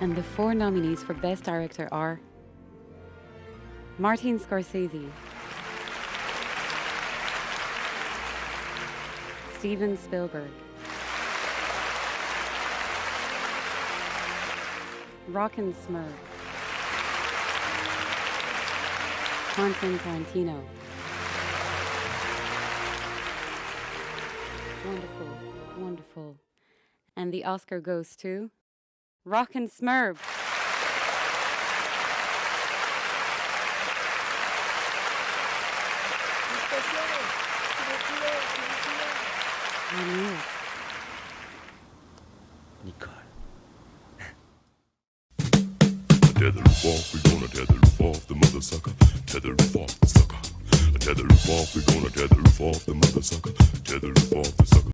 And the four nominees for Best Director are Martin Scorsese, Steven Spielberg, Rockin' Smurf, Quentin Tarantino. Wonderful, wonderful. And the Oscar goes to Rockin' knew. Nicole. Tether roof off, we gonna tether off the mother sucker. Tether off the sucker. Tether off, we gonna tether off the mother sucker. Tether off the sucker.